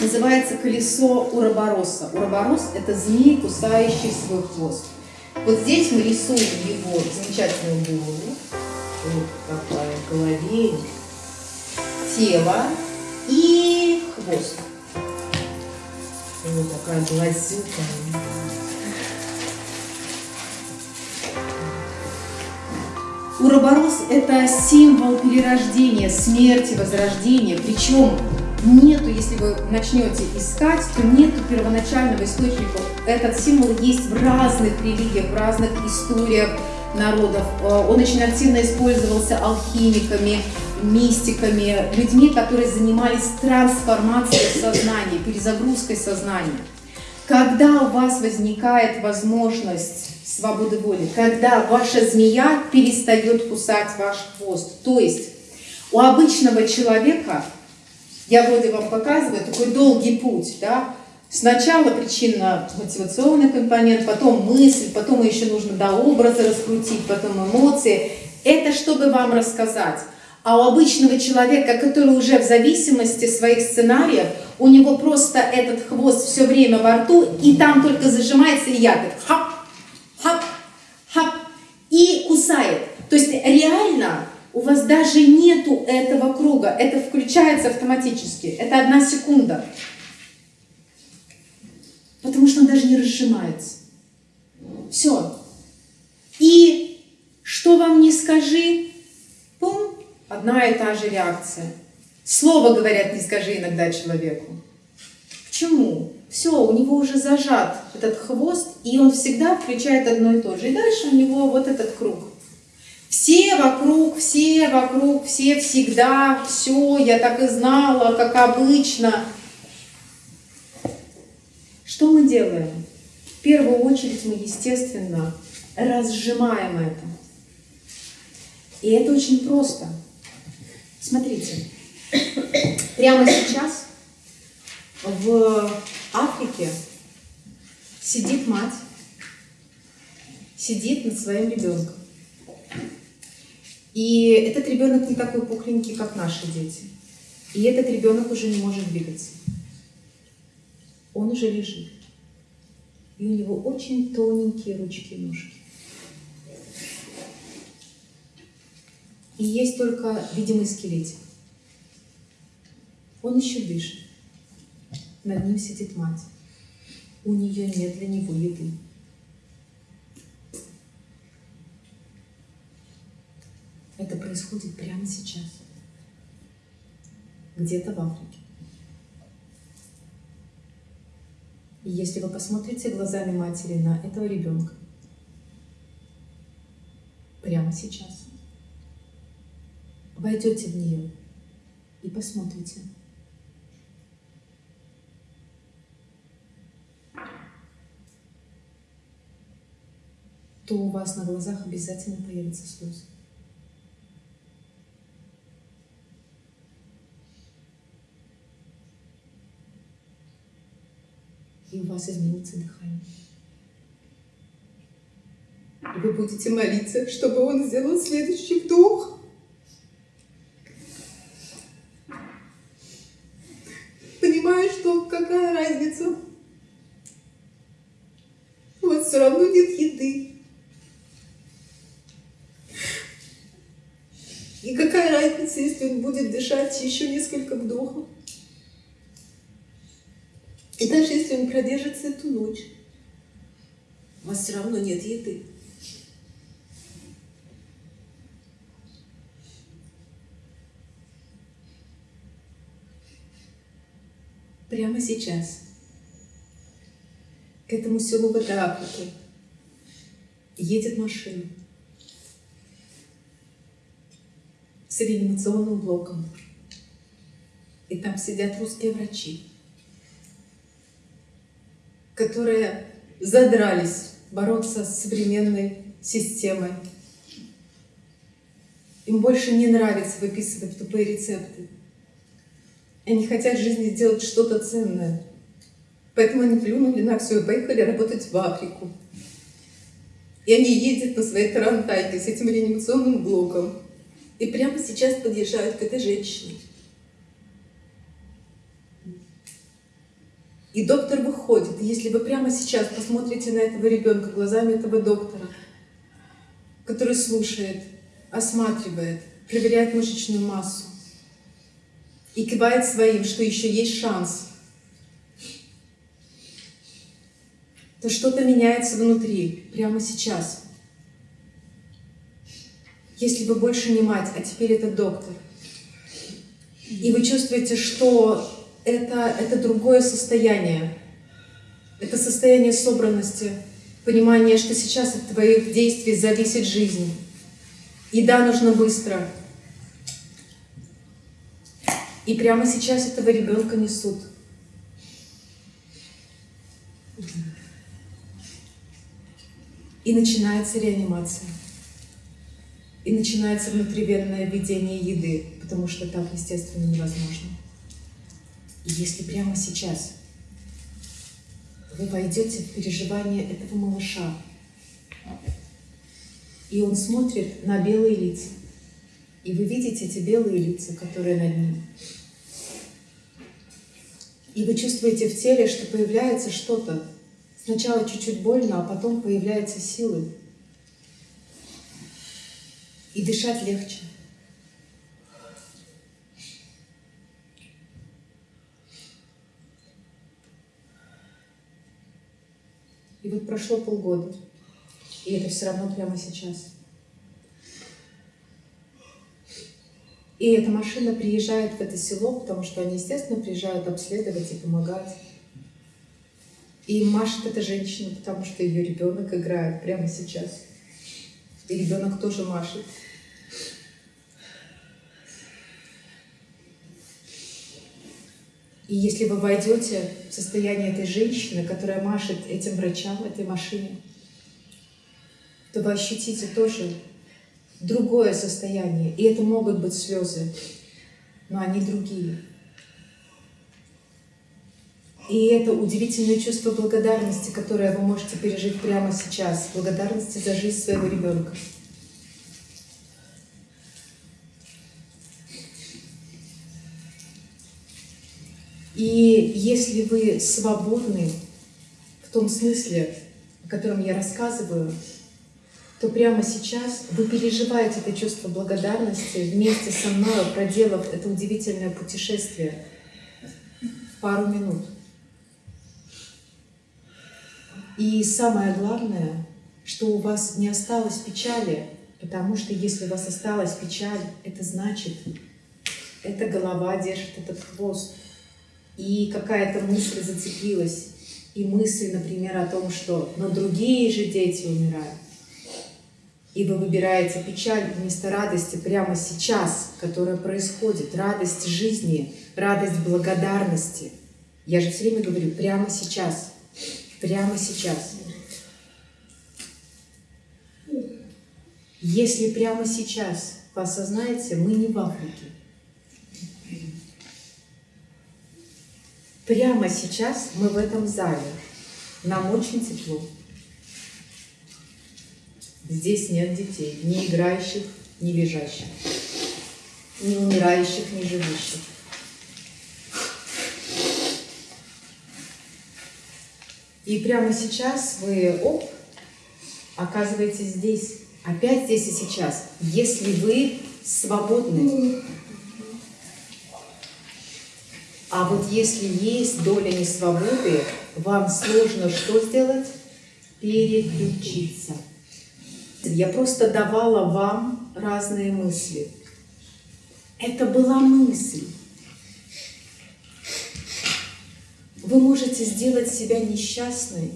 называется колесо Уробороса. Уроборос – это змей, кусающий свой хвост. Вот здесь мы рисуем его замечательную голову, вот такая голове, тело и хвост. Вот такая глазюка. Уроборос – это символ перерождения, смерти, возрождения. Причем нету, если вы начнете искать, то нету первоначального источника. Этот символ есть в разных религиях, в разных историях народов. Э, он очень активно использовался алхимиками, мистиками, людьми, которые занимались трансформацией сознания, перезагрузкой сознания. Когда у вас возникает возможность свободы воли, когда ваша змея перестает кусать ваш хвост. То есть у обычного человека, я вроде вам показываю, такой долгий путь, да, Сначала причинно-мотивационный компонент, потом мысль, потом еще нужно до образа раскрутить, потом эмоции. Это чтобы вам рассказать. А у обычного человека, который уже в зависимости своих сценариев, у него просто этот хвост все время во рту, и там только зажимается и ягод. Хап, хап, хап, и кусает. То есть реально у вас даже нету этого круга, это включается автоматически, это одна секунда. Потому что он даже не разжимается. Все. И что вам не скажи, пум, одна и та же реакция. Слово, говорят, не скажи иногда человеку. Почему? все, у него уже зажат этот хвост, и он всегда включает одно и то же. И дальше у него вот этот круг. Все вокруг, все вокруг, все всегда, все, я так и знала, как обычно. Что мы делаем? В первую очередь мы, естественно, разжимаем это. И это очень просто. Смотрите, прямо сейчас в Африке сидит мать, сидит над своим ребенком. И этот ребенок не такой пухленький, как наши дети. И этот ребенок уже не может двигаться. Он уже лежит. И у него очень тоненькие ручки и ножки. И есть только видимый скелетик. Он еще дышит. Над ним сидит мать. У нее нет для него еды. Это происходит прямо сейчас. Где-то в Африке. И если вы посмотрите глазами матери на этого ребенка, прямо сейчас, войдете в нее и посмотрите, то у вас на глазах обязательно появятся слезы. И у вас изменится дыхание. Вы будете молиться, чтобы он сделал следующий вдох. Понимаю, что какая разница? У вас все равно нет еды. И какая разница, если он будет дышать еще несколько вдохов? И даже если он продержится эту ночь, у вас все равно нет еды. Прямо сейчас к этому селу Африке едет машина. с реанимационным блоком. И там сидят русские врачи, которые задрались бороться с современной системой. Им больше не нравится выписывать тупые рецепты. Они хотят в жизни сделать что-то ценное. Поэтому они плюнули на все и поехали работать в Африку. И они ездят на своей тарантайке с этим реанимационным блоком и прямо сейчас подъезжают к этой женщине. И доктор выходит. И если вы прямо сейчас посмотрите на этого ребенка глазами этого доктора, который слушает, осматривает, проверяет мышечную массу и кивает своим, что еще есть шанс, то что-то меняется внутри, прямо сейчас. Если вы больше не мать, а теперь это доктор, и вы чувствуете, что это, это другое состояние, это состояние собранности, понимание, что сейчас от твоих действий зависит жизнь. И да, нужно быстро. И прямо сейчас этого ребенка несут. И начинается реанимация. И начинается внутривенное введение еды, потому что так, естественно, невозможно. И если прямо сейчас вы войдете в переживание этого малыша, и он смотрит на белые лица, и вы видите эти белые лица, которые над ним. И вы чувствуете в теле, что появляется что-то. Сначала чуть-чуть больно, а потом появляются силы. И дышать легче. И вот прошло полгода, и это все равно прямо сейчас. И эта машина приезжает в это село, потому что они, естественно, приезжают обследовать и помогать. И машет эта женщина, потому что ее ребенок играет прямо сейчас. И ребенок тоже машет. И если вы войдете в состояние этой женщины, которая машет этим врачам, этой машине, то вы ощутите тоже другое состояние. И это могут быть слезы, но они другие. И это удивительное чувство благодарности, которое вы можете пережить прямо сейчас. Благодарности за жизнь своего ребенка. И если вы свободны в том смысле, о котором я рассказываю, то прямо сейчас вы переживаете это чувство благодарности вместе со мной, проделав это удивительное путешествие пару минут. И самое главное, что у вас не осталось печали, потому что если у вас осталась печаль, это значит, эта голова держит этот хвост и какая-то мысль зацепилась, и мысль, например, о том, что но другие же дети умирают. И вы выбираете печаль вместо радости прямо сейчас, которая происходит, радость жизни, радость благодарности. Я же все время говорю, прямо сейчас, прямо сейчас. Если прямо сейчас вы осознаете, мы не в Африке, Прямо сейчас мы в этом зале. Нам очень тепло. Здесь нет детей, ни играющих, ни лежащих, ни умирающих, ни живущих. И прямо сейчас вы, оп, оказываетесь здесь, опять здесь и сейчас, если вы свободны. А вот если есть доля несвободы, вам сложно что сделать? Переключиться. Я просто давала вам разные мысли. Это была мысль. Вы можете сделать себя несчастной,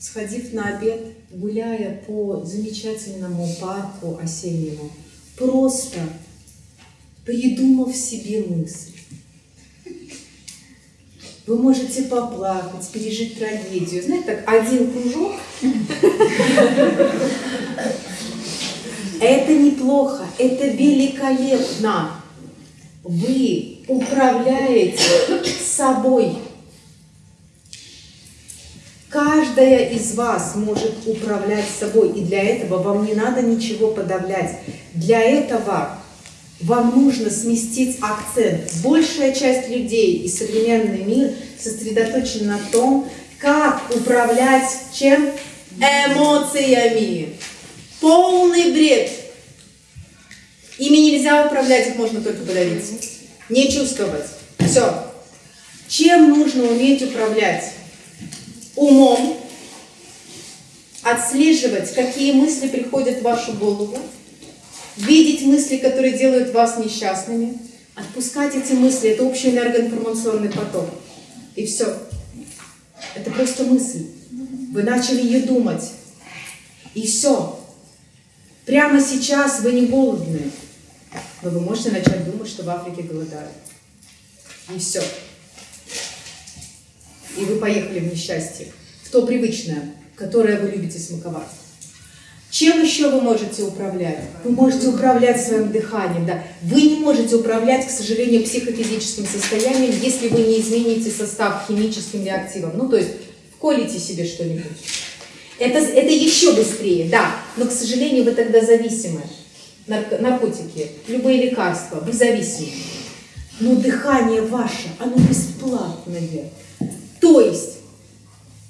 сходив на обед, гуляя по замечательному парку осеннему, просто придумав себе мысль. Вы можете поплакать, пережить трагедию. Знаете, так один кружок. Это неплохо, это великолепно. Вы управляете собой. Каждая из вас может управлять собой, и для этого вам не надо ничего подавлять. Для этого вам нужно сместить акцент. Большая часть людей и современный мир сосредоточен на том, как управлять чем? Эмоциями. Полный бред. Ими нельзя управлять, их можно только подавить. Не чувствовать. Все. Чем нужно уметь управлять? Умом. Отслеживать, какие мысли приходят в вашу голову видеть мысли, которые делают вас несчастными, отпускать эти мысли, это общий энергоинформационный поток. И все. Это просто мысль. Вы начали ее думать. И все. Прямо сейчас вы не голодны. Но вы можете начать думать, что в Африке голодают. И все. И вы поехали в несчастье. В то привычное, которое вы любите смаковать. Чем еще вы можете управлять? Вы можете управлять своим дыханием, да. Вы не можете управлять, к сожалению, психофизическим состоянием, если вы не измените состав химическим реактивом. Ну, то есть, вколите себе что-нибудь. Это, это еще быстрее, да, но, к сожалению, вы тогда зависимы. Нарко, наркотики, любые лекарства, вы зависимы. Но дыхание ваше, оно бесплатное. То есть,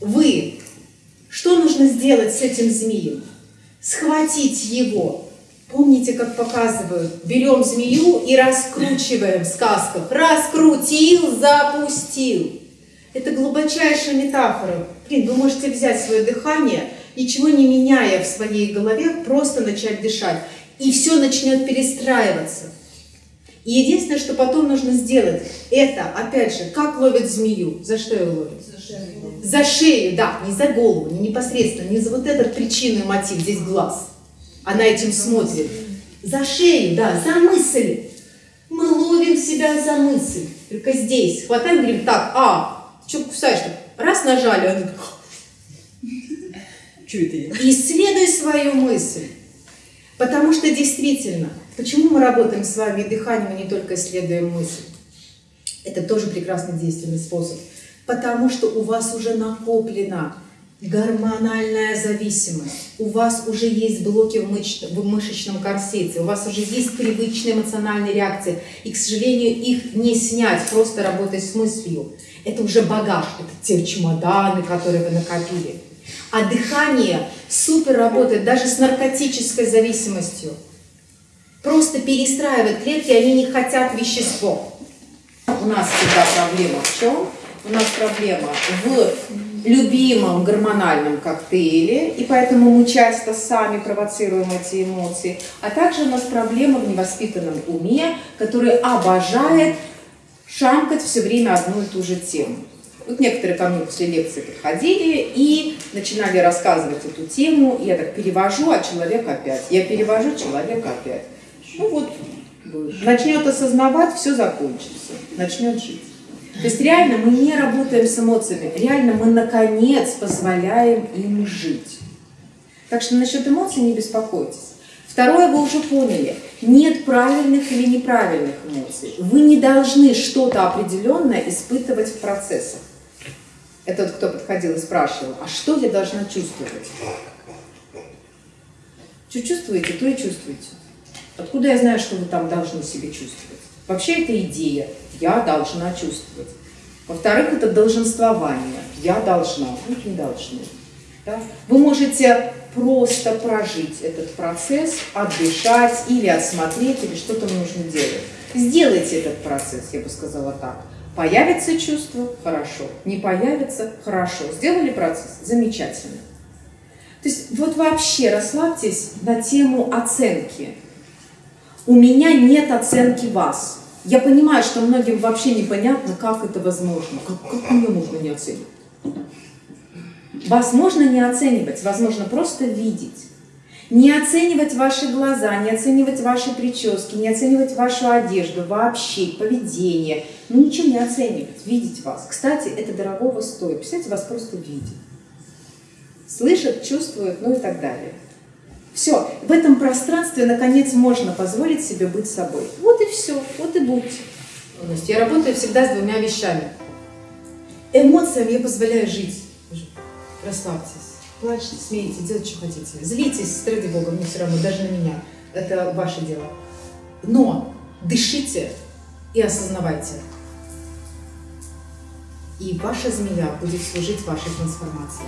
вы, что нужно сделать с этим змеем? Схватить его. Помните, как показывают? Берем змею и раскручиваем в сказках. Раскрутил, запустил. Это глубочайшая метафора. Блин, вы можете взять свое дыхание, ничего не меняя в своей голове, просто начать дышать. И все начнет перестраиваться. И единственное, что потом нужно сделать, это, опять же, как ловит змею? За что ее ловит? За шею. Да, не за голову, не непосредственно, не за вот этот причинный мотив, здесь глаз. Она этим смотрит. За шею, да, за мысль. Мы ловим себя за мысль. Только здесь. Хватаем, говорим, так, а, что кусаешь-то? Раз нажали, он я? Исследуй свою мысль. Потому что действительно, почему мы работаем с вами дыханием, а не только исследуем мысль? Это тоже прекрасный действенный способ. Потому что у вас уже накоплена гормональная зависимость, у вас уже есть блоки в, мыш... в мышечном корсете, у вас уже есть привычные эмоциональные реакции, и, к сожалению, их не снять, просто работать с мыслью. Это уже багаж, это те чемоданы, которые вы накопили. А дыхание супер работает даже с наркотической зависимостью. Просто перестраивает клетки, они не хотят вещество. У нас всегда проблема в чем? У нас проблема в любимом гормональном коктейле, и поэтому мы часто сами провоцируем эти эмоции. А также у нас проблема в невоспитанном уме, который обожает шамкать все время одну и ту же тему. Вот некоторые ко мне после лекции подходили и начинали рассказывать эту тему, я так перевожу, а человек опять. Я перевожу, человек опять. Ну вот, начнет осознавать, все закончится, начнет жить. То есть реально мы не работаем с эмоциями, реально мы наконец позволяем им жить. Так что насчет эмоций не беспокойтесь. Второе вы уже поняли. Нет правильных или неправильных эмоций. Вы не должны что-то определенное испытывать в процессах. Это вот кто подходил и спрашивал, а что я должна чувствовать? Что чувствуете, то и чувствуете. Откуда я знаю, что вы там должны себе чувствовать? Вообще это идея. Я должна чувствовать. Во-вторых, это долженствование. Я должна. Вы не должны. Да? Вы можете просто прожить этот процесс, отдышать или отсмотреть, или что-то нужно делать. Сделайте этот процесс, я бы сказала так. Появится чувство – хорошо. Не появится – хорошо. Сделали процесс – замечательно. То есть вот вообще расслабьтесь на тему оценки. У меня нет оценки вас. Я понимаю, что многим вообще непонятно, как это возможно. Как, как меня можно не оценивать? Вас можно не оценивать, возможно просто видеть. Не оценивать ваши глаза, не оценивать ваши прически, не оценивать вашу одежду, вообще поведение. Ну ничего не оценивать, видеть вас. Кстати, это дорогого стоит. Представьте, вас просто видят. Слышат, чувствуют, ну и так далее. Все, в этом пространстве, наконец, можно позволить себе быть собой. Вот и все, вот и будьте. Я работаю всегда с двумя вещами. Эмоциями я позволяю жить. Расслабьтесь. Плачьте, смеете, делайте, что хотите. Злитесь, ради Бога, мне все равно, даже на меня. Это ваше дело. Но дышите и осознавайте. И ваша змея будет служить вашей трансформации.